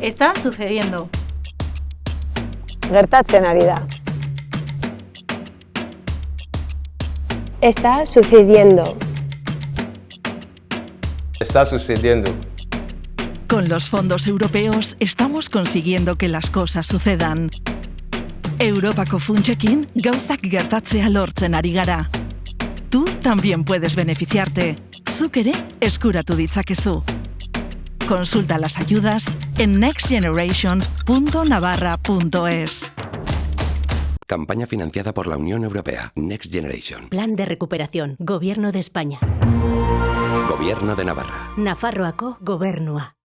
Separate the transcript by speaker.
Speaker 1: Está sucediendo.
Speaker 2: Gertatzen ari da.
Speaker 3: Está sucediendo.
Speaker 4: Está sucediendo.
Speaker 5: Con los fondos europeos estamos consiguiendo que las cosas sucedan. Europako funtsekin gauzak gertatzea lortzen ari gara. Tú también puedes beneficiarte. Zuk ere eskuratu ditzakezu. Consulta las ayudas en nextgeneration.navarra.es.
Speaker 6: Campaña financiada por la Unión Europea. Next Generation.
Speaker 7: Plan de recuperación. Gobierno de España.
Speaker 6: Gobierno de Navarra.
Speaker 7: Nafarroako gobernua.